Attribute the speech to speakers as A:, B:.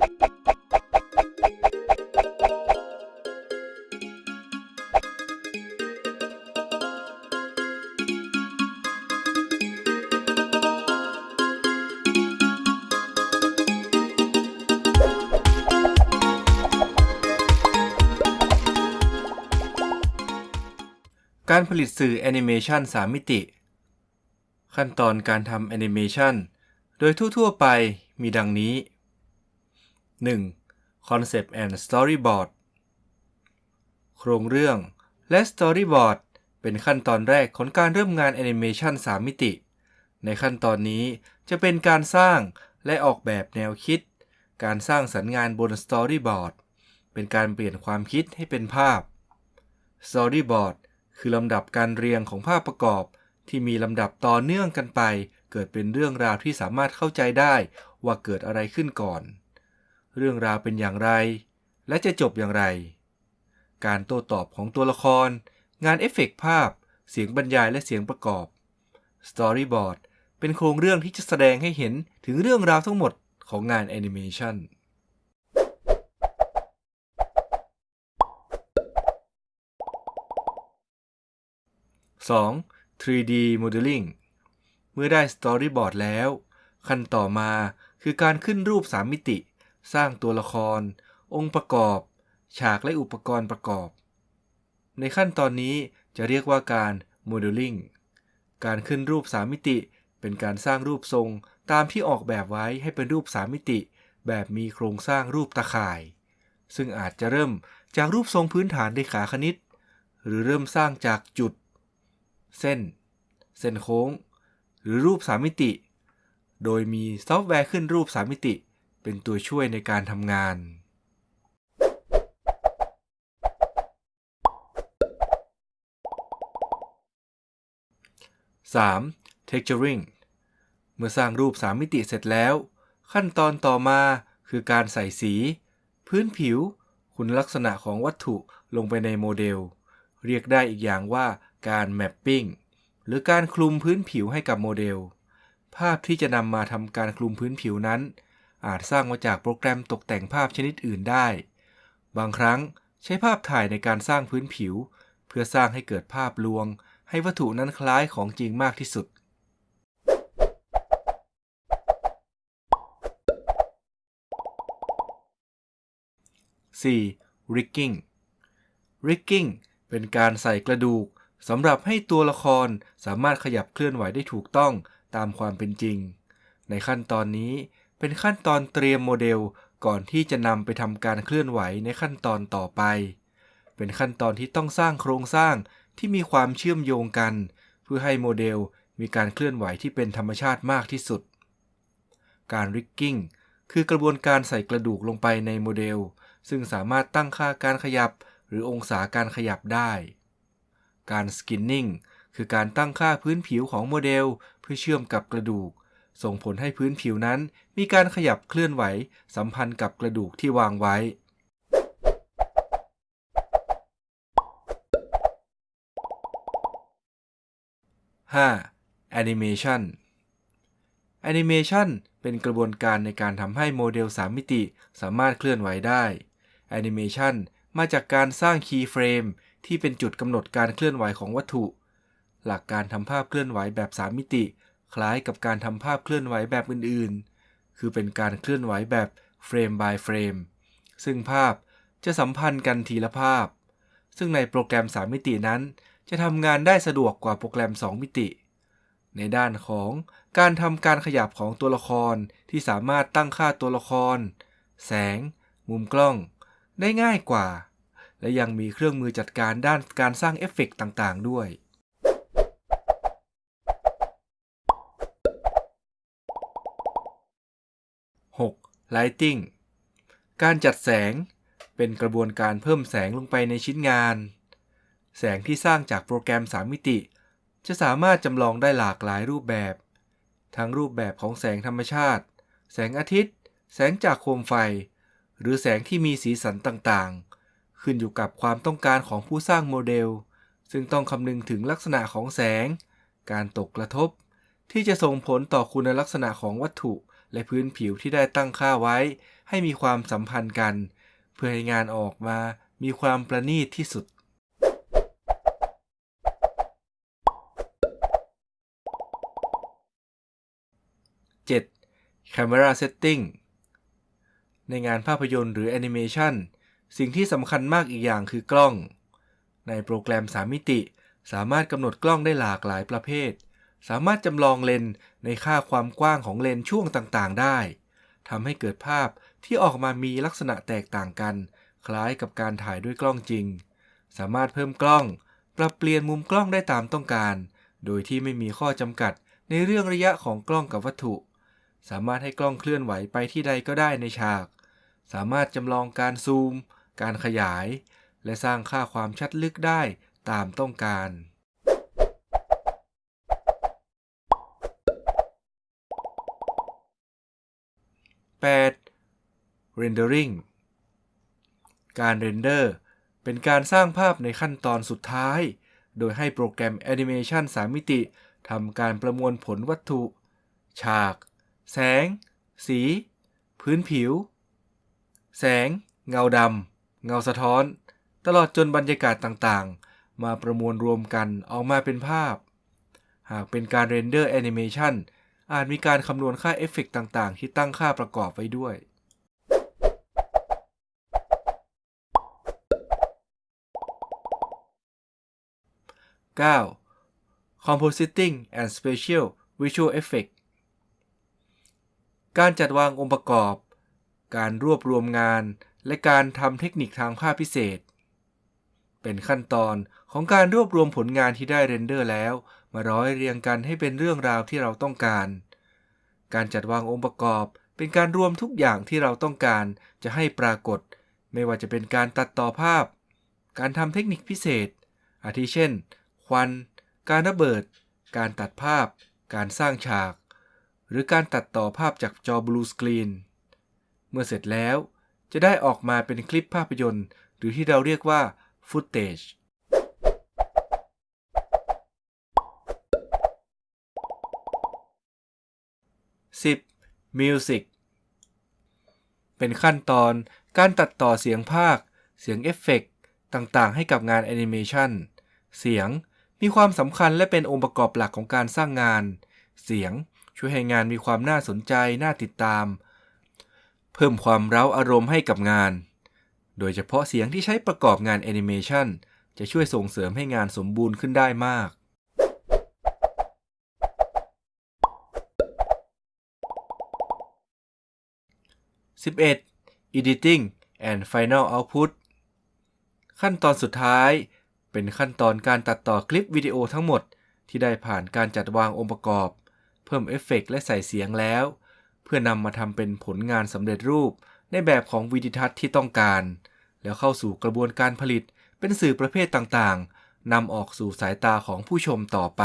A: การผลิตสื่อแอนิเมชัน3 มิติ ขั้นตอนการทำแอนิเมชันโดยทั่ว ๆ ไปมีดังนี้ 1. Concept and Storyboard โครงเรื่อง และ Storyboard เป็นขั้นตอนแรกของการเริ่มงานแอนิเมชัน3มิติ ในขั้นตอนนี้จะเป็นการสร้างและออกแบบแนวคิด การสร้างสรรค์งานบน Storyboard เป็นการเปลี่ยนความคิดให้เป็นภาพ Storyboard คือลำดับการเรียงของภาพประกอบ ที่มีลำดับต่อเนื่องกันไป เกิดเป็นเรื่องราวที่สามารถเข้าใจได้ว่าเกิดอะไรขึ้นก่อน เรื่องราวเป็นอย่างไร และจะจบอย่างไร การโต้ตอบของตัวละคร งานเอฟเฟกต์ภาพ เสียงบรรยายและเสียงประกอบ Storyboard เป็นโครงเรื่องที่จะแสดงให้เห็นถึงเรื่องราวทั้งหมดของงานแอนิเมชัน 2. 3D Modeling เมื่อได้ Storyboard แล้ว ขั้นต่อมาคือการขึ้นรูป 3 มิติ สร้างตัวละคร องค์ประกอบ ฉากและอุปกรณ์ประกอบ ในขั้นตอนนี้จะเรียกว่าการ Modeling การขึ้นรูป 3 มิติ เป็นการสร้างรูปทรงตามที่ออกแบบไว้ให้เป็นรูป 3 มิติ แบบมีโครงสร้างรูปตะข่าย ซึ่งอาจจะเริ่มจากรูปทรงพื้นฐานในขาคณิต หรือเริ่มสร้างจากจุด เส้น เส้นโค้ง หรือรูป 3 มิติ โดยมีซอฟต์แวร์ขึ้นรูป 3 มิติ เป็นตัวช่วยในการทำงาน 3. Texturing เมื่อสร้างรูป 3 มิติเสร็จแล้ว ขั้นตอนต่อมาคือการใส่สี พื้นผิว คุณลักษณะของวัตถุลงไปในโมเดล เรียกได้อีกอย่างว่าการ mapping หรือการคลุมพื้นผิวให้กับโมเดล ภาพที่จะนำมาทำการคลุมพื้นผิวนั้น อาจสร้างมาจากโปรแกรมตกแต่งภาพชนิดอื่นได้ บางครั้งใช้ภาพถ่ายในการสร้างพื้นผิว เพื่อสร้างให้เกิดภาพลวง ให้วัตถุนั้นคล้ายของจริงมากที่สุด 4. Rigging Rigging เป็นการใส่กระดูกสำหรับให้ตัวละครสามารถขยับเคลื่อนไหวได้ถูกต้องตามความเป็นจริง ในขั้นตอนนี้ เป็นขั้นตอนเตรียมโมเดลก่อนที่จะนำไปทำการเคลื่อนไหวในขั้นตอนต่อไป เป็นขั้นตอนที่ต้องสร้างโครงสร้างที่มีความเชื่อมโยงกัน เพื่อให้โมเดลมีการเคลื่อนไหวที่เป็นธรรมชาติมากที่สุด การ rigging คือกระบวนการใส่กระดูกลงไปในโมเดล ซึ่งสามารถตั้งค่าการขยับ หรือองศาการขยับได้ การ skinning คือการตั้งค่าพื้นผิวของโมเดล เพื่อเชื่อมกับกระดูก ส่งผลให้พื้นผิวนั้นมีการขยับเคลื่อนไหว สัมพันธ์กับกระดูกที่วางไว้ 5. Animation Animation เป็นกระบวนการในการทำให้โมเดล 3 มิติสามารถเคลื่อนไหวได้ Animation มาจากการสร้าง keyframe ที่เป็นจุดกำหนดการเคลื่อนไหวของวัตถุ หลักการทำภาพเคลื่อนไหวแบบ 3 มิติ คล้ายกับการทำภาพเคลื่อนไหวแบบอื่นๆ คือเป็นการเคลื่อนไหวแบบเฟรม by เฟรม ซึ่งภาพจะสัมพันธ์กันทีละภาพ ซึ่งในโปรแกรม 3 มิตินั้น จะทำงานได้สะดวกกว่าโปรแกรม 2 มิติ ในด้านของการทำการขยับของตัวละครที่สามารถตั้งค่าตัวละคร แสง มุมกล้อง ได้ง่ายกว่า และยังมีเครื่องมือจัดการด้านการสร้างเอฟเฟกต์ต่างๆ ด้วย 6. Lighting การจัดแสง เป็นกระบวนการเพิ่มแสงลงไปในชิ้นงาน แสงที่สร้างจากโปรแกรม 3 มิติ จะสามารถจำลองได้หลากหลายรูปแบบ ทั้งรูปแบบของแสงธรรมชาติ แสงอาทิตย์ แสงจากโคมไฟ หรือแสงที่มีสีสันต่างๆ ขึ้นอยู่กับความต้องการของผู้สร้างโมเดล ซึ่งต้องคำนึงถึงลักษณะของแสง การตกกระทบ ที่จะส่งผลต่อคุณลักษณะของวัตถุ และพื้นผิวที่ได้ตั้งค่าไว้ ให้มีความสัมพันธ์กัน เพื่อให้งานออกมามีความประณีตที่สุด 7. Camera Setting ในงานภาพยนตร์หรือแอนิเมชันสิ่งที่สำคัญมากอีกอย่างคือกล้อง ในโปรแกรม 3 มิติ สามารถกำหนดกล้องได้หลากหลายประเภท สามารถจำลองเลนในค่าความกว้างของเลนช่วงต่างๆ ได้ทำให้เกิดภาพที่ออกมามีลักษณะแตกต่างกัน คล้ายกับการถ่ายด้วยกล้องจริง สามารถเพิ่มกล้อง ปรับเปลี่ยนมุมกล้องได้ตามต้องการ โดยที่ไม่มีข้อจำกัดในเรื่องระยะของกล้องกับวัตถุ สามารถให้กล้องเคลื่อนไหวไปที่ใดก็ได้ในฉาก สามารถจำลองการซูม การขยาย และสร้างค่าความชัดลึกได้ตามต้องการ 8. Rendering การ render เป็นการสร้างภาพในขั้นตอนสุดท้าย โดยให้โปรแกรมแอนิเมชัน 3มิติทำการประมวลผลวัตถุ ฉาก แสง สี พื้นผิว แสง เงาดำ เงาสะท้อน ตลอดจนบรรยากาศต่างๆ มาประมวลรวมกันออกมาเป็นภาพ หากเป็นการ render แอนิเมชัน อาจมีการคำนวณค่าเอฟเฟกต่างๆ ที่ตั้งค่าประกอบไว้ด้วย 9. Compositing and Special Visual Effect การจัดวางองค์ประกอบ การรวบรวมงาน และการทำเทคนิคทางภาพพิเศษ เป็นขั้นตอนของการรวบรวมผลงานที่ได้เรนเดอร์แล้ว มาร้อยเรียงกันให้เป็นเรื่องราวที่เราต้องการ การจัดวางองค์ประกอบ เป็นการรวมทุกอย่างที่เราต้องการจะให้ปรากฏ ไม่ว่าจะเป็นการตัดต่อภาพ การทำเทคนิคพิเศษ อาทิเช่น ควัน การระเบิด การตัดภาพ การสร้างฉาก หรือการตัดต่อภาพจากจอ blue screen เมื่อเสร็จแล้วจะได้ออกมาเป็นคลิปภาพยนตร์ หรือที่เราเรียกว่า footage 10. Music เป็นขั้นตอนการตัดต่อเสียงพากย์ เสียงเอฟเฟกต์ต่างๆ ให้กับงานแอนิเมชันเสียงมีความสำคัญและเป็นองค์ประกอบหลักของการสร้างงาน เสียงช่วยให้งานมีความน่าสนใจ น่าติดตาม เพิ่มความเร้าอารมณ์ให้กับงาน โดยเฉพาะเสียงที่ใช้ประกอบงานแอนิเมชันจะช่วยส่งเสริมให้งานสมบูรณ์ขึ้นได้มาก 11. Editing and Final Output ขั้นตอนสุดท้าย เป็นขั้นตอนการตัดต่อคลิปวิดีโอทั้งหมด ที่ได้ผ่านการจัดวางองค์ประกอบ เพิ่มเอฟเฟกต์และใส่เสียงแล้ว เพื่อนำมาทำเป็นผลงานสำเร็จรูป ในแบบของวิดีทัศน์ที่ต้องการ แล้วเข้าสู่กระบวนการผลิตเป็นสื่อประเภทต่างๆนำออกสู่สายตาของผู้ชมต่อไป